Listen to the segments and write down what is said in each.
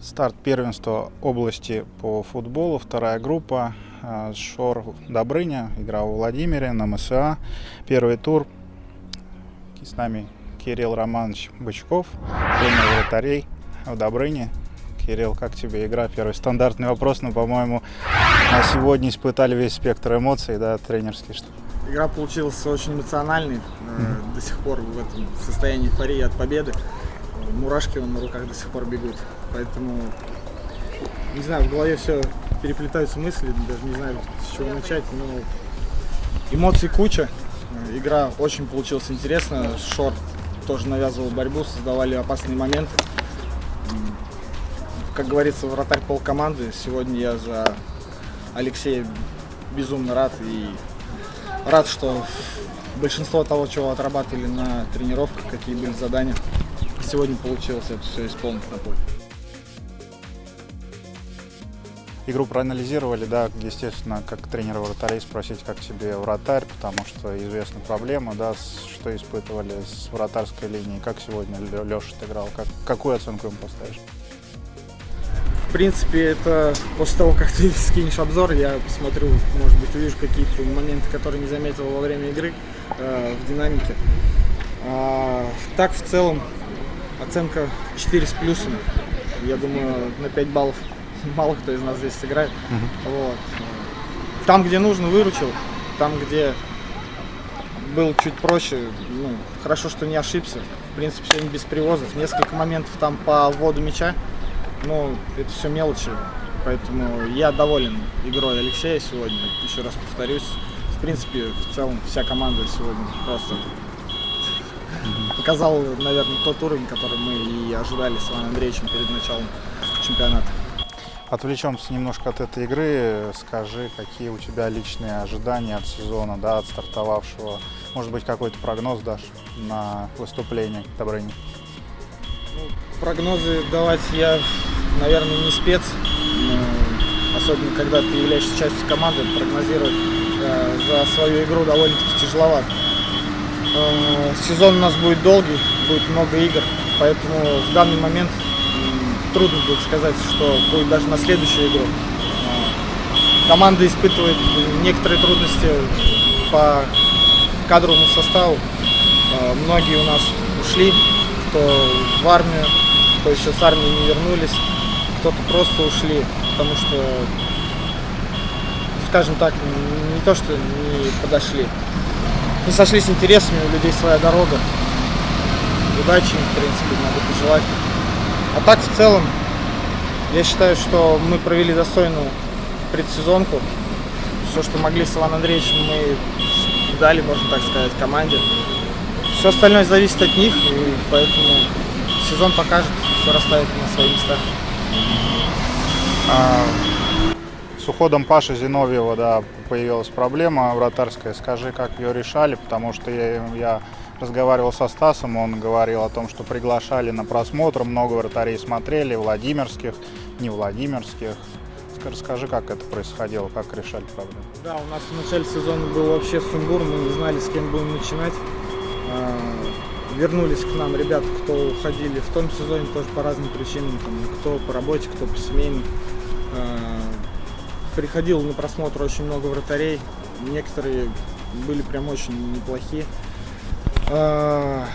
Старт первенства области по футболу, вторая группа. А, Шор Добрыня, игра в Владимире на МСА. Первый тур. С нами Кирилл Романович Бычков, тренер вратарей в Добрыне. Кирилл, как тебе игра? Первый стандартный вопрос, но, по-моему, на сегодня испытали весь спектр эмоций, да, тренерский. Что? Игра получилась очень эмоциональной. Mm-hmm. До сих пор в этом состоянии эйфории от победы. Мурашки на руках до сих пор бегут. Поэтому, не знаю, в голове все переплетаются мысли, даже не знаю, с чего начать, но эмоций куча. Игра очень получилась интересная. Шор тоже навязывал борьбу, создавали опасные моменты. Как говорится, вратарь пол команды. Сегодня я за Алексея безумно рад и рад, что большинство того, чего отрабатывали на тренировках, какие были задания, сегодня получилось это все исполнить на поле. Игру проанализировали, да, естественно, как тренера вратарей спросить, как тебе вратарь, потому что известна проблема, да, что испытывали с вратарской линией, как сегодня Леша играл, как, какую оценку ему поставишь? В принципе, это после того, как ты скинешь обзор, я посмотрю, может быть, увижу какие-то моменты, которые не заметил во время игры э, в динамике. А, так, в целом, оценка 4 с плюсом. Я думаю, на 5 баллов мало кто из нас здесь сыграет. Угу. Вот. Там, где нужно, выручил. Там, где был чуть проще, ну, хорошо, что не ошибся. В принципе, сегодня без привозов. Несколько моментов там по вводу мяча. Но это все мелочи. Поэтому я доволен игрой Алексея сегодня. Еще раз повторюсь. В принципе, в целом вся команда сегодня просто показал, наверное, тот уровень, который мы и ожидали с Иваном Андреевичем перед началом чемпионата. Отвлечемся немножко от этой игры. Скажи, какие у тебя личные ожидания от сезона, да, от стартовавшего? Может быть, какой-то прогноз дашь на выступление Добрыни? Ну, прогнозы давать я, наверное, не спец. Особенно, когда ты являешься частью команды, прогнозировать э, за свою игру довольно-таки тяжеловато. Э, сезон у нас будет долгий, будет много игр, поэтому в данный момент трудно будет сказать, что будет даже на следующую игру. Команда испытывает некоторые трудности по кадровому составу. А, многие у нас ушли, кто в армию, кто еще с армии не вернулись, кто-то просто ушли, потому что, скажем так, не то, что не подошли. Не сошлись интересами, у людей своя дорога. Удачи им, в принципе, надо пожелать. А так, в целом, я считаю, что мы провели достойную предсезонку. Все, что могли с Иваном Андреевичем, мы дали, можно так сказать, команде. Все остальное зависит от них, и поэтому сезон покажет, все расставит на свои места. А, с уходом Паши Зиновьева да, появилась проблема вратарская. Скажи, как ее решали, потому что я, я разговаривал со Стасом, он говорил о том, что приглашали на просмотр, много вратарей смотрели, владимирских, не владимирских. Расскажи, как это происходило, как решали проблему. Да, у нас в начале сезона был вообще сумбур, мы не знали, с кем будем начинать. А, вернулись к нам ребята, кто уходили в том сезоне тоже по разным причинам, там, кто по работе, кто по семейным. Приходило на просмотр очень много вратарей, некоторые были прям очень неплохие. А,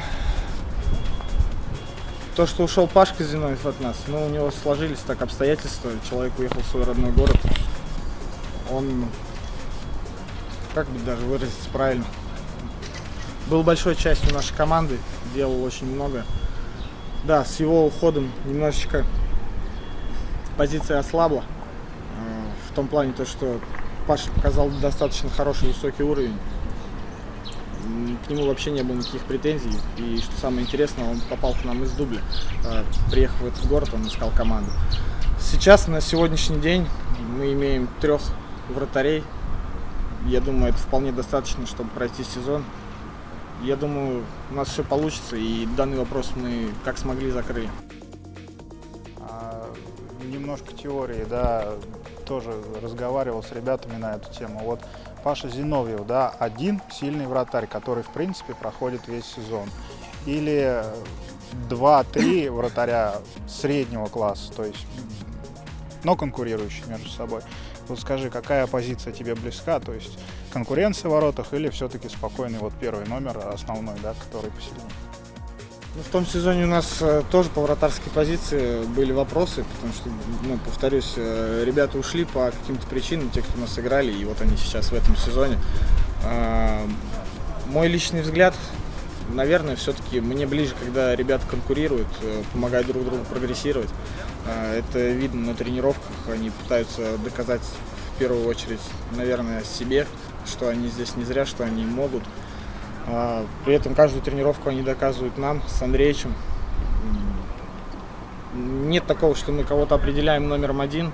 то, что ушел Пашка Зиновьев от нас, ну, у него сложились так обстоятельства, человек уехал в свой родной город. Он, как бы даже выразиться правильно, был большой частью нашей команды, делал очень много. Да, с его уходом немножечко позиция ослабла. В том плане, то, что Паша показал достаточно хороший высокий уровень к нему вообще не было никаких претензий. И что самое интересное, он попал к нам из дубля. А, приехав в этот город, он искал команду. Сейчас, на сегодняшний день, мы имеем трех вратарей. Я думаю, это вполне достаточно, чтобы пройти сезон. Я думаю, у нас все получится, и данный вопрос мы как смогли закрыли. А, немножко теории, да, тоже разговаривал с ребятами на эту тему. Вот Паша Зиновьев, да, один сильный вратарь, который, в принципе, проходит весь сезон. Или 2-3 вратаря среднего класса, то есть, но конкурирующие между собой. Вот скажи, какая позиция тебе близка, то есть конкуренция в воротах или все-таки спокойный вот первый номер основной, да, который посильнее? Ну, в том сезоне у нас э, тоже по вратарской позиции были вопросы, потому что, ну, повторюсь, э, ребята ушли по каким-то причинам, те, кто нас играли, и вот они сейчас в этом сезоне. Э, мой личный взгляд, наверное, все-таки мне ближе, когда ребята конкурируют, э, помогают друг другу прогрессировать. Э, это видно на тренировках, они пытаются доказать в первую очередь, наверное, себе, что они здесь не зря, что они могут. А, при этом каждую тренировку они доказывают нам с Андреевичем. Нет такого, что мы кого-то определяем номером один,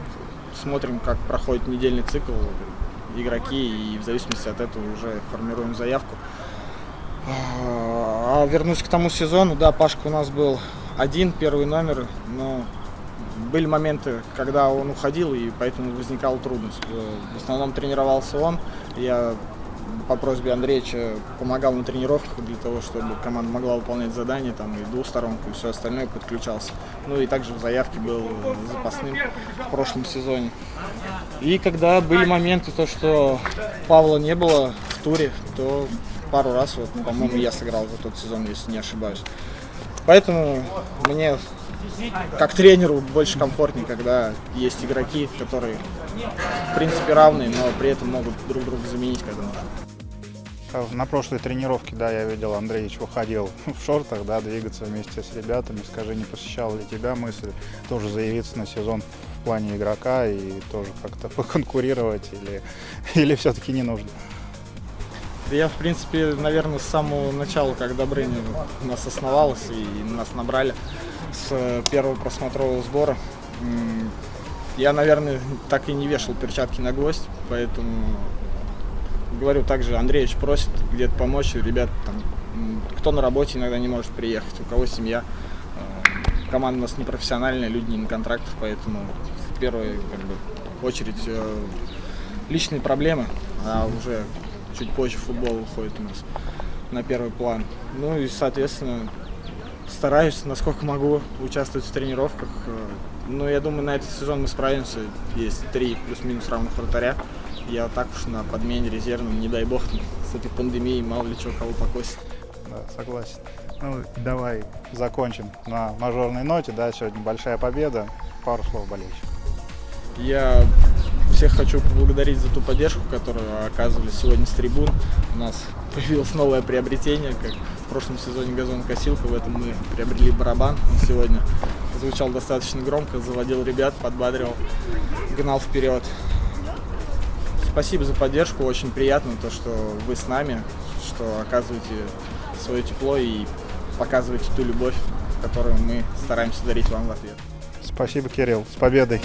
смотрим, как проходит недельный цикл игроки, и в зависимости от этого уже формируем заявку. А вернусь к тому сезону, да, Пашка у нас был один, первый номер, но были моменты, когда он уходил, и поэтому возникала трудность. В основном тренировался он, я по просьбе Андреевича помогал на тренировках для того, чтобы команда могла выполнять задания, там и двусторонку, и все остальное подключался. Ну и также в заявке был запасным в прошлом сезоне. И когда были моменты, то что Павла не было в туре, то пару раз, вот, по-моему, я сыграл за тот сезон, если не ошибаюсь. Поэтому мне как тренеру больше комфортнее, когда есть игроки, которые в принципе равные, но при этом могут друг друга заменить, когда нужно. А на прошлой тренировке, да, я видел, Андреевич выходил в шортах, да, двигаться вместе с ребятами. Скажи, не посещала ли тебя мысль тоже заявиться на сезон в плане игрока и тоже как-то поконкурировать или, или все-таки не нужно? Я, в принципе, наверное, с самого начала, Добрыня у нас основалась и нас набрали с первого просмотрового сбора, я, наверное, так и не вешал перчатки на гвоздь, поэтому говорю также, Андреевич просит где-то помочь, ребят, там, кто на работе иногда не может приехать, у кого семья. Э, команда у нас непрофессиональная, люди не на контрактах, поэтому в первую как бы, очередь э, личные проблемы, а уже чуть позже футбол выходит у нас на первый план. Ну и, соответственно, стараюсь, насколько могу, участвовать в тренировках. Но я думаю, на этот сезон мы справимся. Есть три плюс-минус равных вратаря. Я так уж на подмене резервном, не дай бог, с этой пандемией мало ли чего кого покосит. Да, согласен. Ну, давай закончим на мажорной ноте. Да, сегодня большая победа. Пару слов болельщиков. Я всех хочу поблагодарить за ту поддержку, которую оказывали сегодня с трибун. У нас появилось новое приобретение, как в прошлом сезоне газонкосилка, в этом мы приобрели барабан. Он сегодня звучал достаточно громко, заводил ребят, подбадривал, гнал вперед. Спасибо за поддержку, очень приятно то, что вы с нами, что оказываете свое тепло и показываете ту любовь, которую мы стараемся дарить вам в ответ. Спасибо, Кирилл. С победой!